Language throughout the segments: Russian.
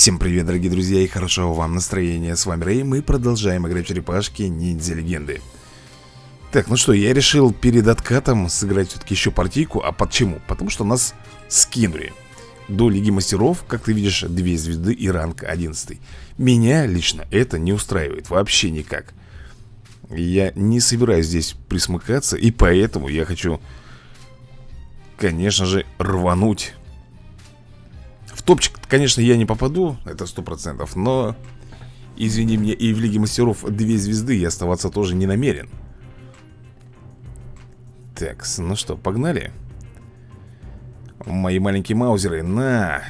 Всем привет, дорогие друзья, и хорошего вам настроения. С вами Рэй, мы продолжаем играть в черепашки Ниндзя Легенды. Так, ну что, я решил перед откатом сыграть все-таки еще партийку. А почему? Потому что нас скинули. До Лиги Мастеров, как ты видишь, две звезды и ранг 11. Меня лично это не устраивает вообще никак. Я не собираюсь здесь присмыкаться, и поэтому я хочу, конечно же, рвануть топчик, конечно, я не попаду, это сто процентов, но... Извини меня, и в Лиге Мастеров две звезды я оставаться тоже не намерен. Так, ну что, погнали? Мои маленькие маузеры, на!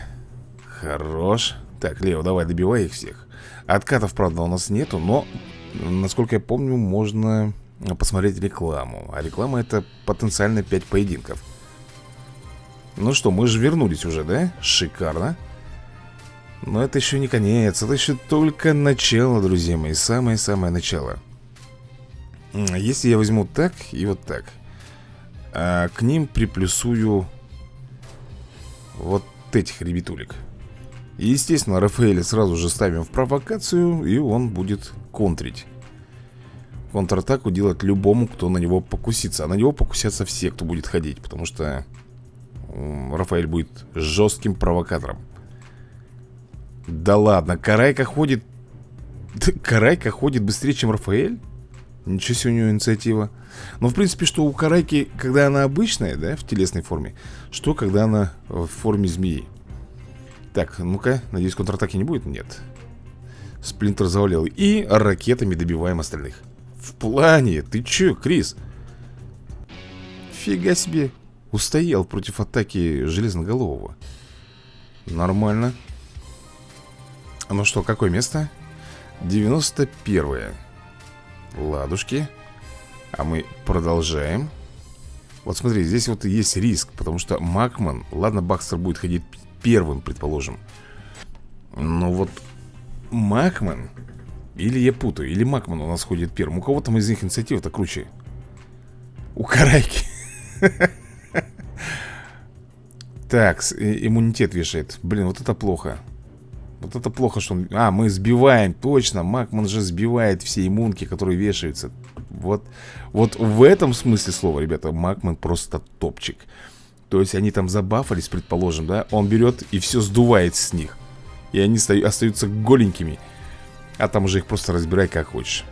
Хорош. Так, Лео, давай, добивай их всех. Откатов, правда, у нас нету, но, насколько я помню, можно посмотреть рекламу. А реклама это потенциально 5 поединков. Ну что, мы же вернулись уже, да? Шикарно. Но это еще не конец Это еще только начало, друзья мои Самое-самое начало. Если я возьму так и вот так а К ним приплюсую Вот этих ребятулек. Естественно, Рафаэля сразу же ставим в провокацию И он будет контрить. Контратаку делать любому, кто на него покусится. А на него покусятся все, кто будет ходить Потому что Рафаэль будет жестким провокатором. Да ладно, Карайка ходит Карайка ходит быстрее, чем Рафаэль? Ничего себе у него инициатива. Но в принципе, что у Карайки, когда она обычная, да, в телесной форме Что, когда она в форме змеи? Так, ну-ка, надеюсь, контратаки не будет? Нет. Сплинтер завалил. И ракетами добиваем остальных. В плане, ты че, Крис? Фига себе Устоял против атаки Железноголового. Нормально. Ну что, какое место? 91 -е. Ладушки. А мы продолжаем. Вот смотри, здесь вот есть риск Потому что Макман Ладно, Бакстер будет ходить первым, предположим. Но вот Макман Или я путаю, или Макман у нас ходит первым. У кого там из них инициатива-то круче? У Карайки Так, иммунитет вешает. Блин, вот это плохо. Вот это плохо, что он... А, мы сбиваем, точно Макман же сбивает все иммунки, которые вешаются. Вот, вот в этом смысле слова, ребята Макман просто топчик. То есть они там забафались, предположим, да Он берет и все сдувает с них. И они остаются голенькими. А там уже их просто разбирай как хочешь.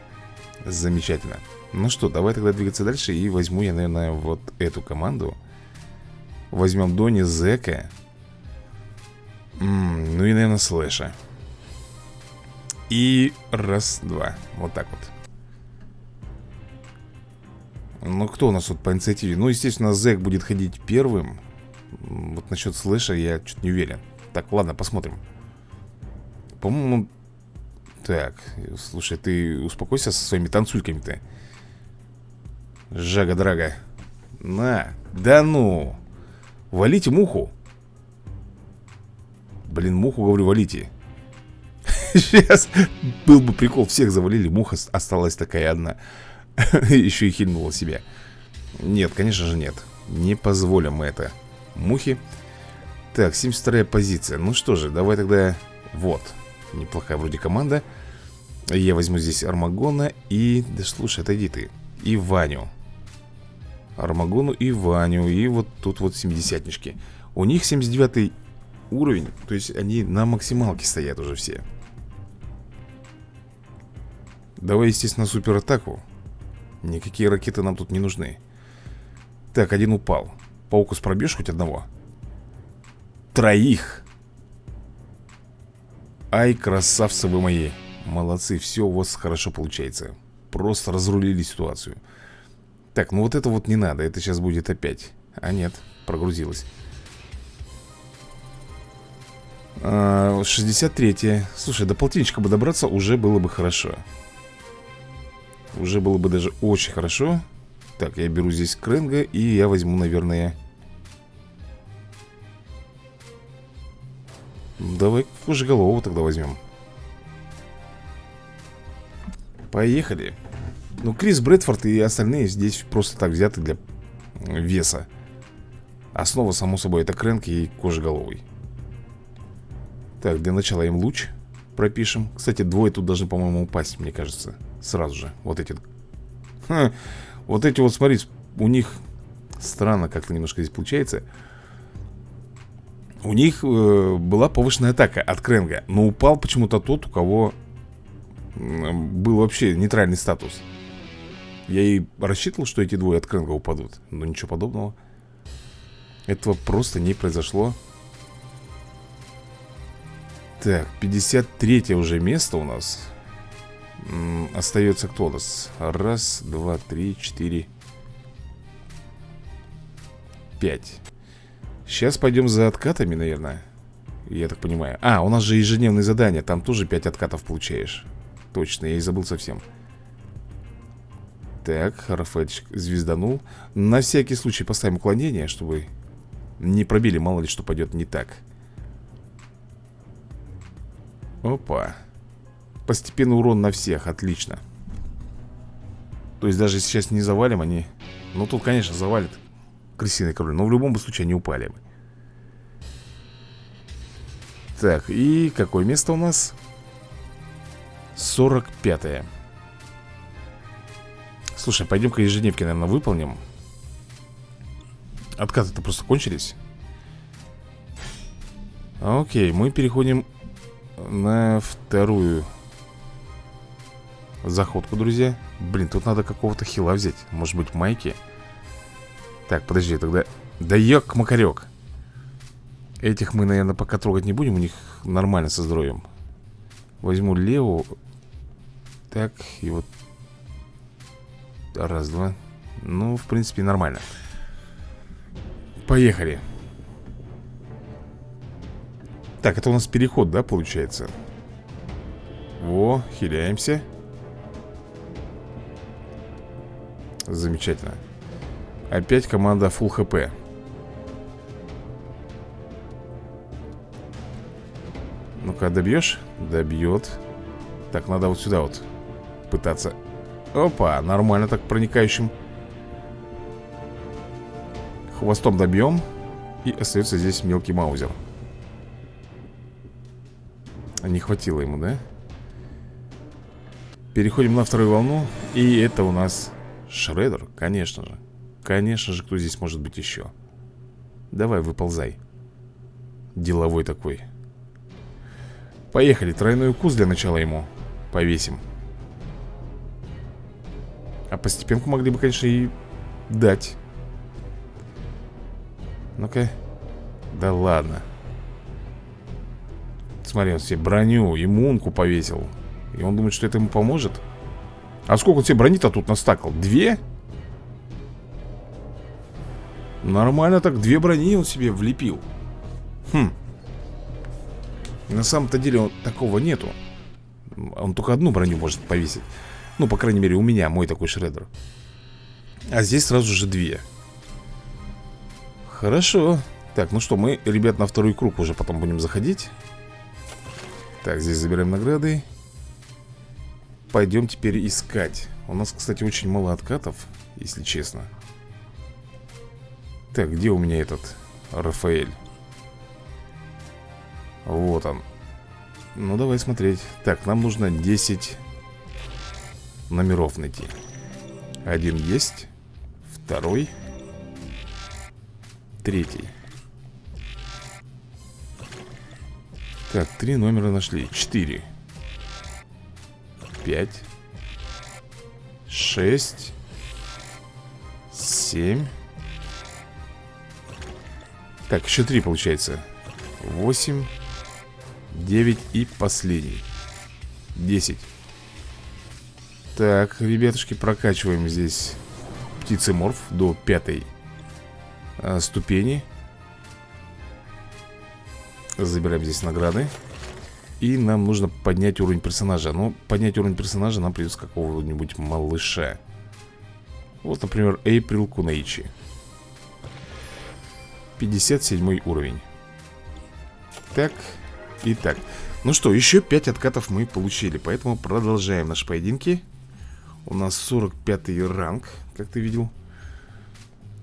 Замечательно. Ну что, давай тогда двигаться дальше И возьму я, наверное, вот эту команду Возьмем Дони, Зека. М -м, Ну и, наверное, Слэша. И раз, два. Вот так вот. Ну, кто у нас вот по инициативе? Ну, естественно, Зек будет ходить первым. Вот насчет Слэша я чуть не уверен. Так, ладно, посмотрим. По-моему Так, слушай, ты успокойся со своими танцульками-то. Жага-драга. На, да ну Валите муху! Блин, муху, говорю, валите! Сейчас был бы прикол Всех завалили, муха осталась такая одна. Еще и хильнула себя Нет, конечно же нет. Не позволим мы это. Мухи. Так, 72 позиция. Ну что же, давай тогда Вот, неплохая вроде команда. Я возьму здесь Армагона И, да слушай, отойди ты. И Ваню Армагону и Ваню И вот тут вот семидесятнички У них 79 уровень То есть они на максималке стоят уже все. Давай, естественно, суператаку. Никакие ракеты нам тут не нужны. Так, один упал. Паукус пробьешь хоть одного? Троих! Ай, красавцы вы мои! Молодцы, все у вас хорошо получается. Просто разрулили ситуацию так, ну вот это вот не надо Это сейчас будет опять. А нет, прогрузилось. 63-е а, Слушай, до полтинничка бы добраться уже было бы хорошо. Уже было бы даже очень хорошо. Так, я беру здесь Кренга И я возьму, наверное Давай кожеголового тогда возьмем. Поехали ну, Крис Брэдфорд и остальные здесь просто так взяты для веса. Основа, само собой, это Крэнк и Кожеголовый. Так, для начала им луч пропишем. Кстати, двое тут должны, по-моему, упасть, мне кажется Сразу же, вот эти Ха, Вот эти вот, смотри, у них Странно как-то немножко здесь получается. У них э, была повышенная атака от Кренга Но упал почему-то тот, у кого Был вообще нейтральный статус Я и рассчитывал, что эти двое от Кренга упадут Но ничего подобного. Этого просто не произошло. Так, 53 уже место у нас. М Остается кто у нас? Раз, два, три, четыре Пять. Сейчас пойдем за откатами, наверное Я так понимаю. А, у нас же ежедневные задания Там тоже 5 откатов получаешь. Точно, я и забыл совсем Так, Рафаэльчик звезданул. На всякий случай поставим уклонение Чтобы не пробили, мало ли что пойдет не так. Опа. Постепенный урон на всех, отлично. То есть даже сейчас не завалим они Ну тут, конечно, завалит Крысиный король Но в любом случае они упали Так, и какое место у нас? 45 -е. Слушай, пойдем-ка ежедневки, наверное, выполним. Откаты-то просто кончились. Окей, мы переходим на вторую заходку, друзья. Блин, тут надо какого-то хила взять. Может быть, майки? Так, подожди, тогда... Да ёк, макарек Этих мы, наверное, пока трогать не будем У них нормально со здоровьем. Возьму Леву Так, и вот Раз, два. Ну, в принципе, нормально. Поехали. Так, это у нас переход, да, получается? Во, хиляемся. Замечательно. Опять команда full хп Ну-ка, добьешь? Добьет. Так, надо вот сюда вот Пытаться Опа, нормально так проникающим Хвостом добьем. И остается здесь мелкий маузер. Не хватило ему, да? Переходим на вторую волну. И это у нас Шредер, конечно же. Конечно же, кто здесь может быть еще? Давай, выползай. Деловой такой. Поехали, тройной укус для начала ему Повесим А постепенку могли бы, конечно, и дать. Ну-ка. Да ладно. Смотри, он себе броню, иммунку повесил. И он думает, что это ему поможет. А сколько он себе брони-то тут настакал? Две? Нормально так, две брони он себе влепил. Хм. На самом-то деле он, такого нету. Он только одну броню может повесить Ну, по крайней мере, у меня мой такой шредер. А здесь сразу же две. Хорошо. Так, ну что, мы, ребят, на второй круг уже потом будем заходить. Так, здесь забираем награды. Пойдем теперь искать. У нас, кстати, очень мало откатов Если честно. Так, где у меня этот Рафаэль? Вот он. Ну, давай смотреть. Так, нам нужно 10 номеров найти Один есть Второй Третий Так, три номера нашли. Четыре. Пять. Шесть. Семь. Так, еще три получается. Восемь. Девять и последний. Десять. Так, ребятушки, прокачиваем здесь птицеморф до пятой а, ступени. Забираем здесь награды. И нам нужно поднять уровень персонажа. Но поднять уровень персонажа нам придется какого-нибудь малыша. Вот, например, Эйприл Кунейчи. 57 уровень. Так, и так. Ну что, еще 5 откатов мы получили. Поэтому продолжаем наши поединки У нас 45 ранг, как ты видел.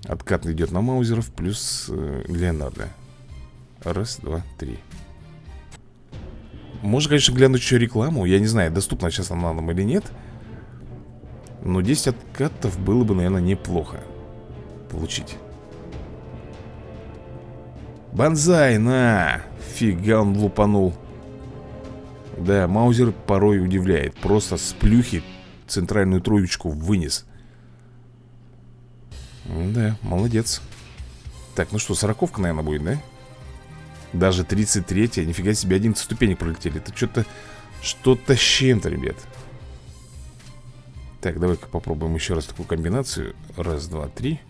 Откат идет на Маузеров плюс э, Леонардо. Раз, два, три. Можно, конечно, глянуть еще рекламу. Я не знаю, доступна сейчас она нам или нет. Но 10 откатов было бы, наверное, неплохо Получить. Бонзай, на! Фига он лупанул. Да, Маузер порой удивляет. Просто с плюхи центральную троечку вынес. Да, молодец. Так, ну что, сороковка, наверное, будет, да? Даже 33-я, нифига себе, 11 ступенек пролетели. Это что-то, что-то с чем-то, ребят. Так, давай-ка попробуем еще раз такую комбинацию. Раз, два, три.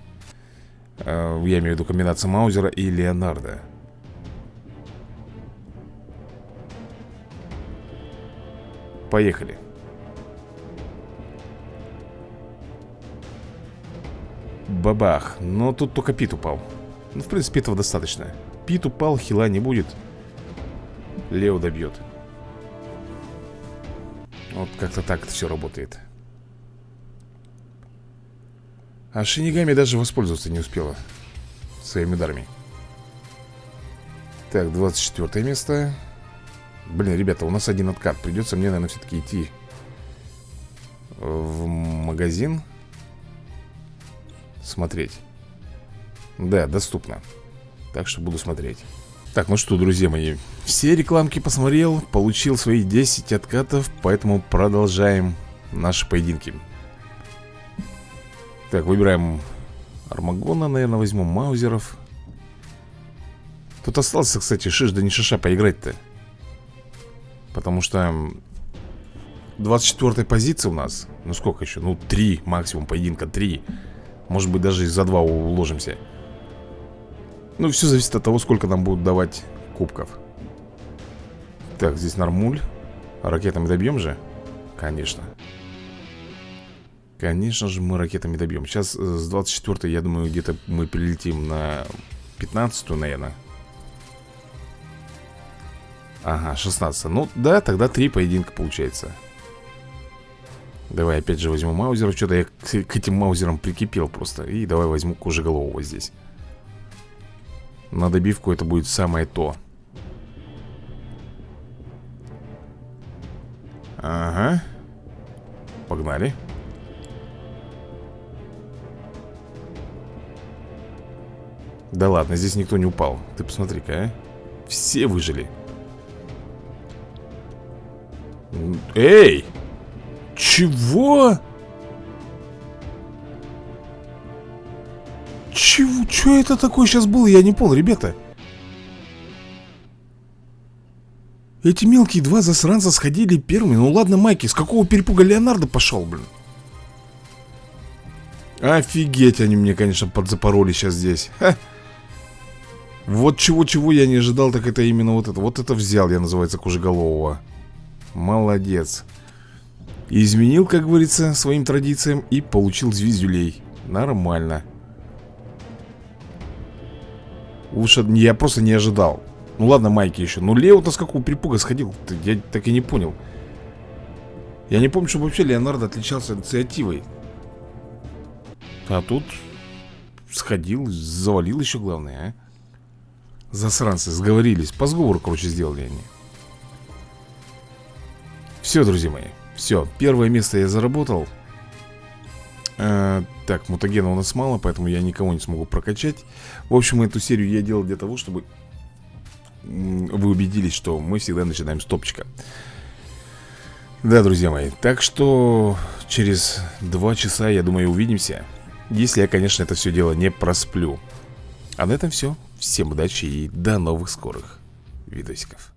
А, Я имею в виду комбинацию Маузера и Леонардо. Поехали Бабах. Но тут только Пит упал. Ну, в принципе, этого достаточно. Пит упал, хила не будет. Лео добьет. Вот как-то так это все работает. А Шинигами даже воспользоваться не успела Своими ударами. Так, 24 место. Блин, ребята, у нас один откат. Придется мне, наверное, все-таки идти В магазин Смотреть. Да, доступно. Так что буду смотреть. Так, ну что, друзья мои Все рекламки посмотрел Получил свои 10 откатов Поэтому продолжаем наши поединки. Так, выбираем Армагона, наверное, возьму Маузеров. Тут остался, кстати, шиш да не шиша поиграть-то. Потому что 24 позиция у нас Ну сколько еще? Ну 3 максимум поединка, 3 Может быть даже за 2 уложимся. Ну, все зависит от того, сколько нам будут давать кубков. Так, здесь нормуль. Ракетами добьем же? Конечно. Конечно же мы ракетами добьем Сейчас э, с 24 я думаю, где-то мы прилетим на 15 наверное Ага, 16 Ну да, тогда 3 поединка получается Давай опять же возьму маузер. Что-то я к, к этим маузерам прикипел просто. И давай возьму кожеголового здесь. На добивку это будет самое то. Ага. Погнали. Да ладно, здесь никто не упал. Ты посмотри-ка, а. Все выжили. Эй! Чего? Чего? Что это такое сейчас было? Я не понял, ребята. Эти мелкие два засранца сходили первыми. Ну ладно, Майки, с какого перепуга Леонардо пошел, блин? Офигеть, они мне, конечно, подзапороли сейчас здесь. Ха. Вот чего-чего я не ожидал, так это именно вот это. Вот это взял, я называется, Кужеголового. Молодец. Изменил, как говорится, своим традициям и получил звездюлей. Нормально. Лучше я просто не ожидал. Ну ладно, Майки еще. Ну Лео-то с какого припуга сходил? Я так и не понял. Я не помню, чтобы вообще Леонардо отличался инициативой. А тут Сходил, завалил еще главное, а? Засранцы, сговорились. По сговору, короче, сделали они. Все, друзья мои Все, первое место я заработал. А, так, мутагена у нас мало, поэтому я никого не смогу прокачать. В общем, эту серию я делал для того, чтобы Вы убедились, что мы всегда начинаем с топчика. Да, друзья мои, так что через два часа, я думаю, увидимся. Если я, конечно, это все дело не просплю. А на этом все Всем удачи и до новых скорых видосиков